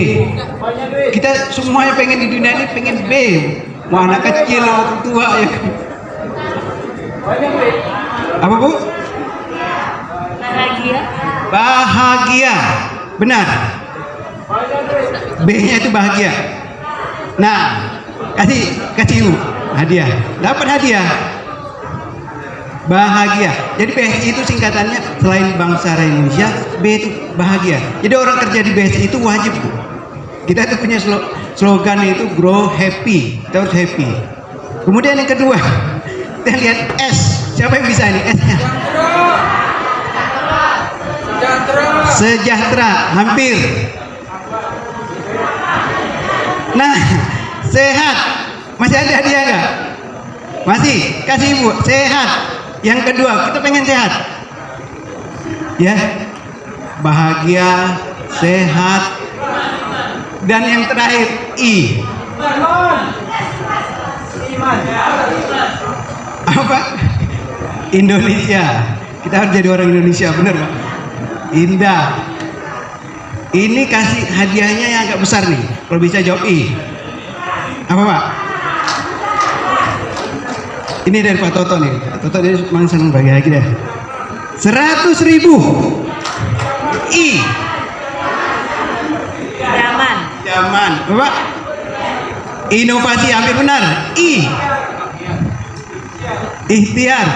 kita semuanya pengen di dunia ini pengen B mau anak kecil orang tua ya kan? Apa bu? Bahagia. Bahagia, benar. B-nya itu bahagia. Nah, kasih kasih ibu hadiah, dapat hadiah. Bahagia. Jadi BSI itu singkatannya selain Bangsa Indonesia, B itu bahagia. Jadi orang kerja di BSI itu wajib. Bu. Kita itu punya slo- slogan itu grow happy, harus happy. Kemudian yang kedua, kita lihat S. Siapa yang bisa ini S-nya? Sejahtera, hampir. Nah, sehat. Masih Masih ada hadiah nggak? Masih. Kasih ibu. Sehat. Yang kedua, kita pengen sehat. Ya. Bahagia, sehat. Dan yang terakhir, I. Apa? Indonesia. Kita harus jadi orang Indonesia, bener Pak? Indah. Ini kasih hadiahnya yang agak besar nih. Kalau bisa jawab I. Apa Pak? Ini dari Pak Toto nih. Pak Toto dia memang senang bagi lagi deh. Seratus ribu. I. Zaman. Zaman. Bapak. Inovasi hampir benar. I. Ikhtiar.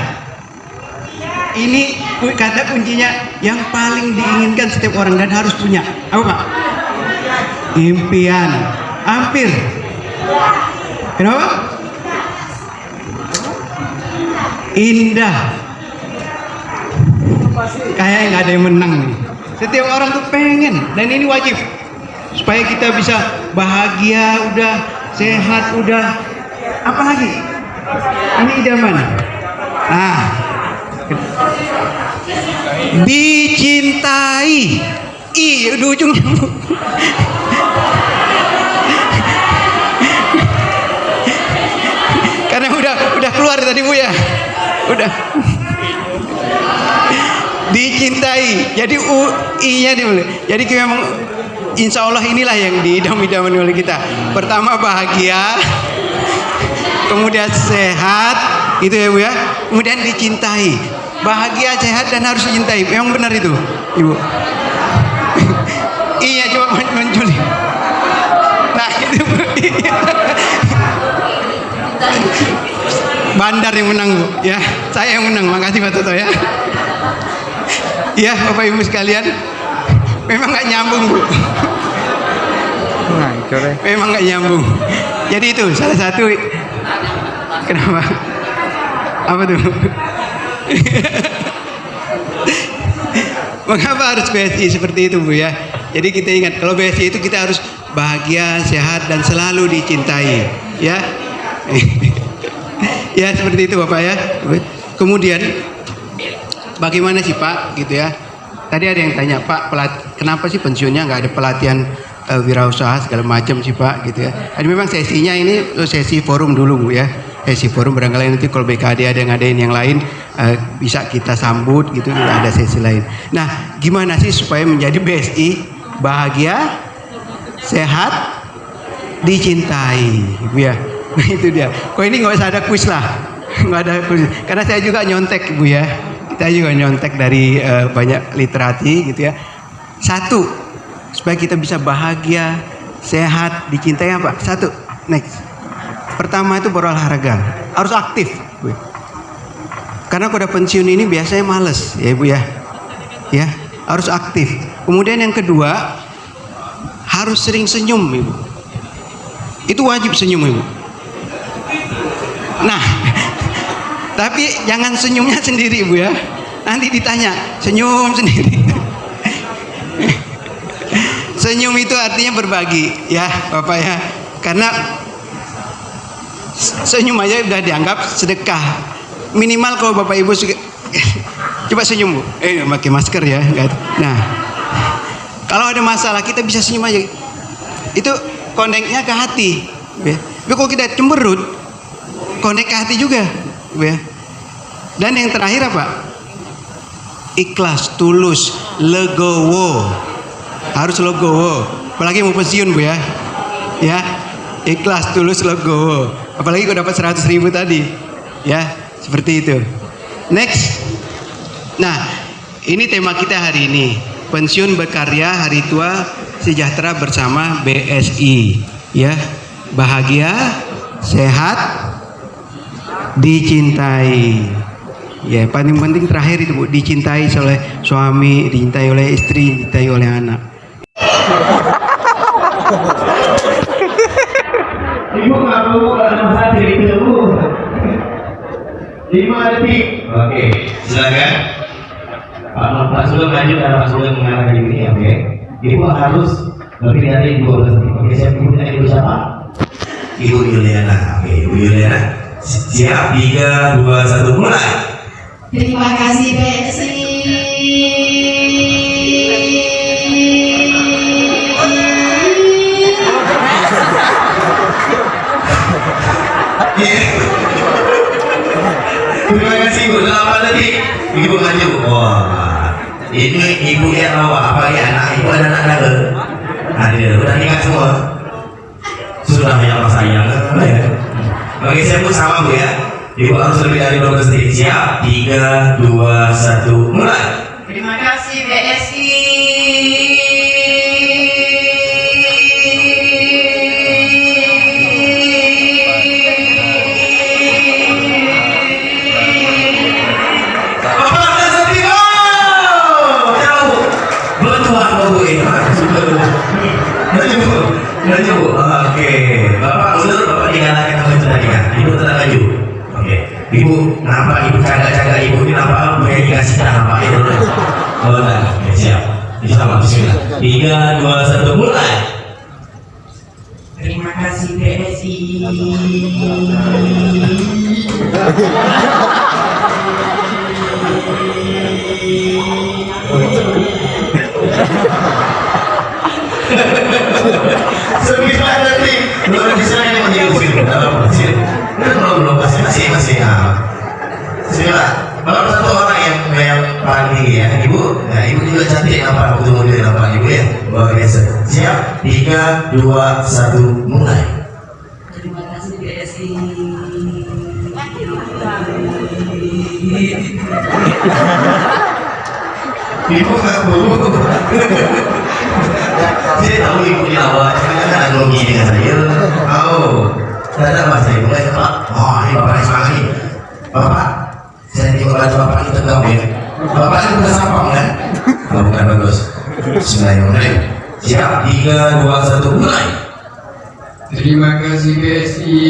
Ini kata kuncinya yang paling diinginkan setiap orang dan harus punya. Apa Pak? Impian. Hampir. Kenapa? Indah. Kayak nggak ada yang menang nih. Setiap orang tuh pengen dan ini wajib supaya kita bisa bahagia udah sehat udah apa lagi ini idaman ah. Dicintai. I di ujungnya karena udah udah keluar tadi bu ya. Udah. Dicintai. Jadi u i nya dulu jadi memang insya Allah inilah yang diidam-idamkan oleh kita. Pertama bahagia kemudian sehat itu ya bu ya? Kemudian dicintai. Bahagia sehat dan harus dicintai. Memang benar itu ibu. [laughs] Iya coba muncul nah itu Bu. Bandar yang menang bu ya. Saya yang menang. Makasih Pak Toto ya. Ya Bapak Ibu sekalian. Memang nggak nyambung bu. Nah, coba. memang nggak nyambung. Jadi itu salah satu kenapa apa tuh? [laughs] Mengapa harus BSI seperti itu bu ya? Jadi kita ingat kalau BSI itu kita harus bahagia sehat dan selalu dicintai ya? [laughs] Ya seperti itu bapak ya? Kemudian bagaimana sih pak gitu ya? Tadi ada yang tanya pak kenapa sih pensiunnya nggak ada pelatihan eh, wirausaha segala macam sih pak gitu ya? Jadi memang sesinya ini sesi forum dulu bu ya sesi forum barangkali nanti kalau BKD ada yang ngadain yang lain eh, bisa kita sambut gitu ada sesi lain. Nah gimana sih supaya menjadi BSI bahagia sehat dicintai? Bu ya. Nah, [laughs] itu dia. Kok ini nggak usah ada kuis lah. [laughs] Nggak ada kuis. Karena saya juga nyontek bu ya. Kita juga nyontek dari eh, banyak literati gitu ya. Satu supaya kita bisa bahagia sehat dicintai apa? Satu next pertama itu berolahraga harus aktif karena udah pensiun ini biasanya males ya ibu ya. Ya harus aktif. Kemudian yang kedua harus sering senyum ibu. Itu wajib senyum ibu. Nah [laughs] tapi jangan senyumnya sendiri ibu ya. Nanti ditanya senyum sendiri? [laughs] Senyum itu artinya berbagi ya bapak ya. Karena senyum aja udah dianggap sedekah. Minimal kalau bapak ibu suka [laughs] coba senyum bu. Eh pakai masker ya nah. Kalau ada masalah kita bisa senyum aja. Itu koneknya ke hati ya. tapi kalau kita cemberut konek ke hati juga ya. dan yang terakhir apa? Ikhlas tulus legowo. Harus legowo. Apalagi mau pensiun bu ya. Ya. Ikhlas tulus legowo apalagi kalau dapat 100 ribu tadi. Ya seperti itu. Next. Nah ini tema kita hari ini. Pensiun berkarya hari tua sejahtera bersama BSI ya bahagia sehat dicintai. Ya paling penting terakhir itu bu dicintai oleh suami dicintai oleh istri dicintai oleh anak [laughs] Ada masalah diri dulu. Lima detik. Oke, silakan. Pak Pak Sugeng lanjut karena Pak Sugeng mengatakan ini, oke. Ibu harus lebih dari 12 detik. Oke, saya ibu tanya ibu siapa? Ibu Yuliana. Oke, Ibu Yuliana. Siap, tiga, dua, satu, mulai. Terima kasih BSI. Terima Ibu maju. Wah, ini ibu yang bawa apa ya anak ibu ada anak ada ada udah nikah semua sudah banyak orang sayang ya. Oke saya pun sama bu ya ibu harus lebih dari 12 detik siap tiga dua satu mulai Terima kasih BSI. Tiga dua satu mulai Terima kasih BSI. Sembilan detik belum bisa cantik nampak waktu muda nampak ibu ya? Luar biasa siap? Tiga dua satu mulai. Terima kasih BSI. ibu nggak perlu. Saya tahu ibu di awal cuma kan analogi dengan saya. Oh tidak ada mas saya mulai pak oh ini bapak nih bapak saya baju bapak ini tegap ya bapak bukan sapam kan? Kalau bukan bagus Bismillahirrahmanirrahim. Siap. Tiga dua satu mulai. Terima kasih BSI.